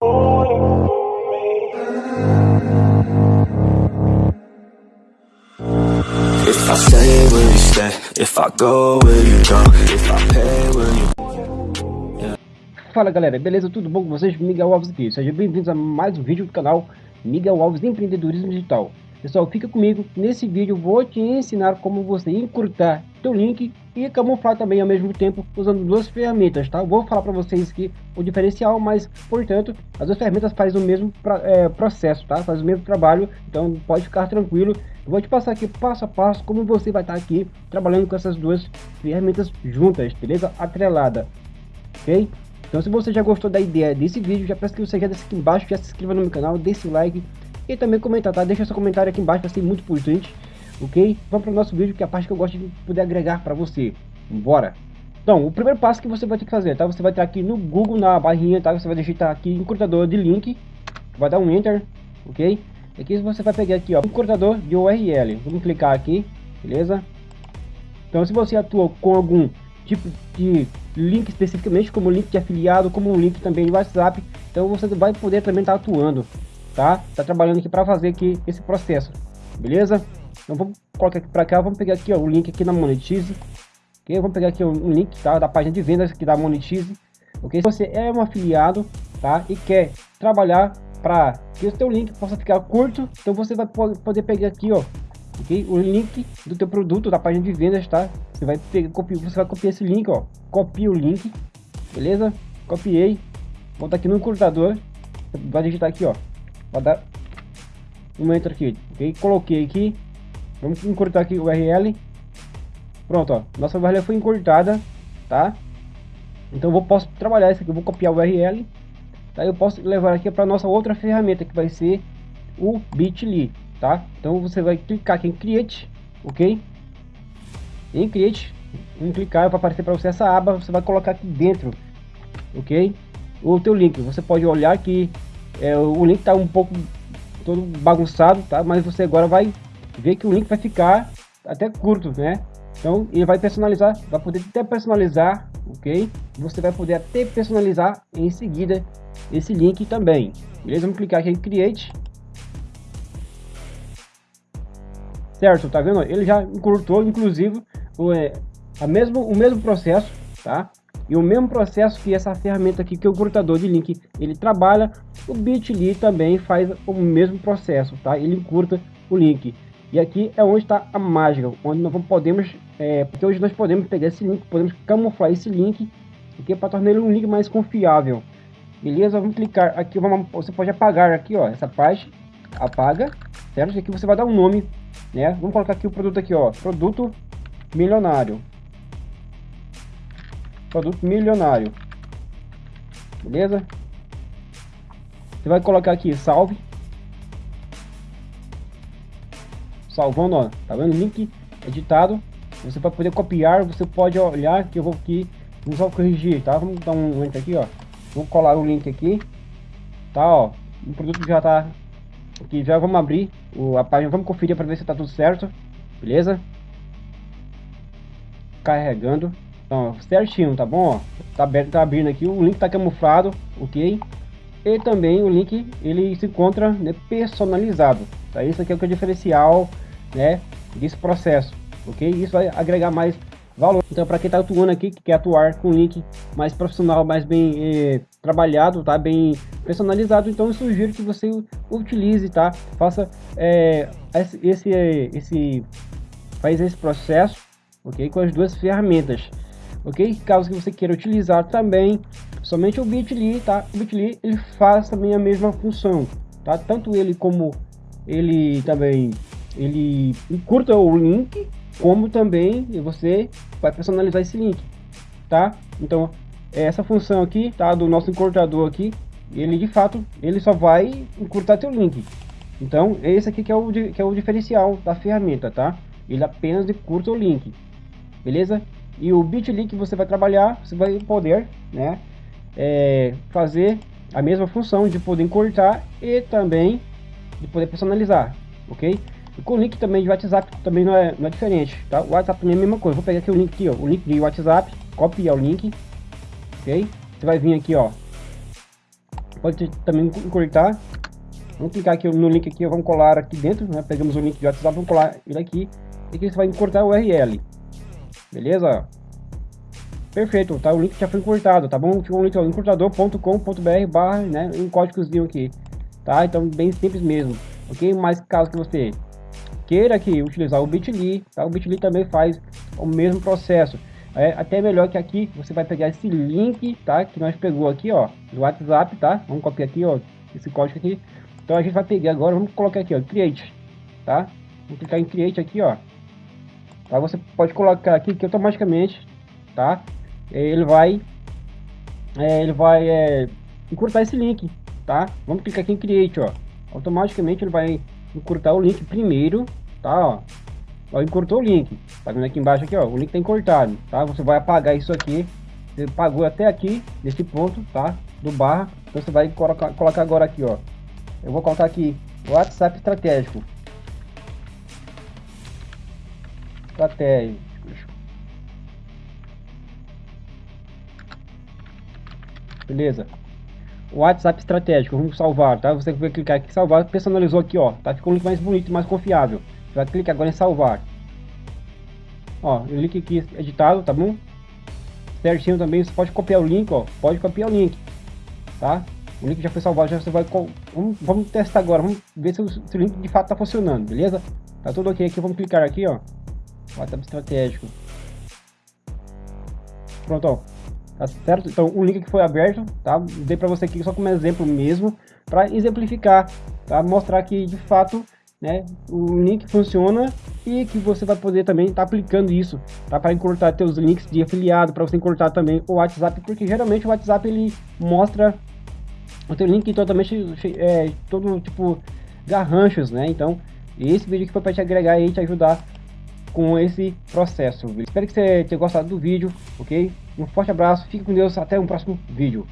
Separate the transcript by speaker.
Speaker 1: If I stay, will you stay? If I go, will you go? If I pay, will you
Speaker 2: Fala galera, beleza? Tudo bom com vocês? Miguel Alves aqui. Sejam bem-vindos a mais um vídeo do canal Miguel Alves Empreendedorismo Digital. Pessoal, fica comigo. Nesse vídeo vou te ensinar como você encurtar teu link e camuflar também ao mesmo tempo usando duas ferramentas, tá? vou falar para vocês que o diferencial, mas portanto as duas ferramentas fazem o mesmo pra, é, processo, tá? Faz o mesmo trabalho, então pode ficar tranquilo. Eu vou te passar aqui passo a passo como você vai estar tá aqui trabalhando com essas duas ferramentas juntas, beleza? Atrelada, ok? Então se você já gostou da ideia desse vídeo, já peço que você já desça aqui embaixo, já se inscreva no meu canal, deixe o like e também comentar, tá? Deixa seu comentário aqui embaixo, vai ser muito importante, ok? Vamos para o nosso vídeo, que é a parte que eu gosto de poder agregar para você. Bora! Então, o primeiro passo que você vai ter que fazer, tá? Você vai estar aqui no Google, na barrinha, tá? Você vai digitar aqui encurtador de link, vai dar um Enter, ok? Aqui você vai pegar aqui, ó, encurtador de URL. Vamos clicar aqui, beleza? Então, se você atua com algum tipo de link especificamente, como link de afiliado, como um link também de WhatsApp, então você vai poder também estar atuando tá? Tá trabalhando aqui para fazer aqui esse processo, beleza? Então vamos colocar aqui para cá, vamos pegar aqui ó, o link aqui na Monetize, ok? Vamos pegar aqui um link, tá? Da página de vendas aqui da Monetize, ok? Se você é um afiliado, tá? E quer trabalhar para que o seu link possa ficar curto, então você vai poder pegar aqui, ó, ok? O link do teu produto da página de vendas, tá? Você vai pegar, copiar, você vai copiar esse link, ó, copia o link, beleza? Copiei, volta aqui no encurtador, vai digitar aqui, ó, Vou dar um enter aqui, ok? Coloquei aqui. Vamos encurtar aqui o URL. Pronto, ó. Nossa URL foi encurtada, tá? Então eu posso trabalhar isso aqui. Eu vou copiar o URL. Tá? Eu posso levar aqui para nossa outra ferramenta que vai ser o Bitly, tá? Então você vai clicar aqui em Create, ok? Em Create, em clicar vai aparecer para você essa aba. Você vai colocar aqui dentro, ok? O teu link. Você pode olhar que é, o link está um pouco todo bagunçado, tá? Mas você agora vai ver que o link vai ficar até curto, né? Então ele vai personalizar, vai poder até personalizar, ok? Você vai poder até personalizar em seguida esse link também. Beleza? Vamos clicar aqui em Create. Certo, tá vendo? Ele já encurtou, inclusive, o, é, a mesmo, o mesmo processo, tá? E o mesmo processo que essa ferramenta aqui, que é o encurtador de link, ele trabalha, o Bitly também faz o mesmo processo, tá? Ele encurta o link. E aqui é onde está a mágica, onde nós podemos, é, porque hoje nós podemos pegar esse link, podemos camuflar esse link, aqui para tornar ele um link mais confiável. Beleza? Vamos clicar aqui, vamos, você pode apagar aqui, ó, essa parte, apaga, certo? E aqui você vai dar um nome, né? Vamos colocar aqui o produto aqui, ó, produto milionário produto milionário. Beleza? Você vai colocar aqui salve. Salvando, ó. Tá vendo? Link editado. Você vai poder copiar. Você pode olhar que eu vou aqui. Vamos só corrigir, tá? Vamos dar um link aqui, ó. Vou colar o link aqui. Tá, ó. O produto já tá aqui. Já vamos abrir o, a página. Vamos conferir para ver se tá tudo certo. Beleza? Carregando. Então, certinho, tá bom? Tá, aberto, tá abrindo aqui, o link tá camuflado, ok? E também o link, ele se encontra né, personalizado, tá? Isso aqui é o que é diferencial, né, desse processo, ok? Isso vai agregar mais valor. Então, para quem tá atuando aqui, que quer atuar com link mais profissional, mais bem eh, trabalhado, tá? Bem personalizado, então eu sugiro que você utilize, tá? Faça eh, esse, esse, faz esse processo, ok? Com as duas ferramentas ok? Caso que você queira utilizar também somente o Bitly, tá? O Bitly ele faz também a mesma função, tá? Tanto ele como ele também ele encurta o link, como também você vai personalizar esse link, tá? Então essa função aqui, tá? Do nosso encurtador aqui, ele de fato ele só vai encurtar teu link. Então esse aqui que é o que é o diferencial da ferramenta, tá? Ele apenas encurta o link, beleza? E o Bitly que você vai trabalhar, você vai poder né, é, fazer a mesma função de poder encurtar e também de poder personalizar, ok? E com o link também de WhatsApp também não é, não é diferente, tá? O WhatsApp também é a mesma coisa. Vou pegar aqui o link aqui, ó, o link de WhatsApp, copiar o link, ok? Você vai vir aqui, ó, pode também encurtar. Vamos clicar aqui no link aqui, vamos colar aqui dentro, né? Pegamos o link de WhatsApp, vamos colar ele aqui. E aqui você vai encurtar o URL. Beleza? Perfeito, tá? O link já foi encurtado, tá bom? Ficou um link encurtador.com.br barra, né? Um códigozinho aqui, tá? Então, bem simples mesmo, ok? Mas caso que você queira aqui utilizar o Bitly, tá? O Bitly também faz o mesmo processo. É até melhor que aqui você vai pegar esse link, tá? Que nós pegou aqui, ó, do WhatsApp, tá? Vamos copiar aqui, ó, esse código aqui. Então a gente vai pegar agora, vamos colocar aqui, ó, create, tá? Vamos clicar em create aqui, ó. Tá? Você pode colocar aqui que automaticamente, tá? Ele vai, é, ele vai é, encurtar esse link, tá? Vamos clicar aqui em create, ó. Automaticamente ele vai encurtar o link primeiro, tá? Ó, ó encurtou o link. Tá vendo aqui embaixo aqui, ó? O link tá encurtado, tá? Você vai apagar isso aqui. Você pagou até aqui, nesse ponto, tá? Do barra. Então você vai colocar, colocar agora aqui, ó. Eu vou colocar aqui WhatsApp estratégico. Estratégico. Beleza. WhatsApp estratégico, vamos salvar, tá? Você vai clicar aqui salvar, personalizou aqui, ó, tá? Ficou mais bonito, mais confiável. Vai clicar agora em salvar. Ó, o link aqui editado, tá bom? Certinho também, você pode copiar o link, ó, pode copiar o link, tá? O link já foi salvado, já você vai... Vamos, vamos testar agora, vamos ver se o, se o link de fato tá funcionando, beleza? Tá tudo ok aqui, vamos clicar aqui, ó. WhatsApp estratégico. Pronto, ó. Tá certo? Então, o link que foi aberto, tá? Dei para você aqui só como exemplo mesmo, para exemplificar, tá? Mostrar que, de fato, né, o link funciona e que você vai poder também estar tá aplicando isso, tá? Para encurtar teus links de afiliado, para você encurtar também o WhatsApp, porque geralmente o WhatsApp ele mostra o teu link totalmente, é, todo tipo, garranchos, né? Então, esse vídeo aqui foi para te agregar e te ajudar com esse processo. Espero que você tenha gostado do vídeo, ok? Um forte abraço, fique com Deus, até um próximo vídeo.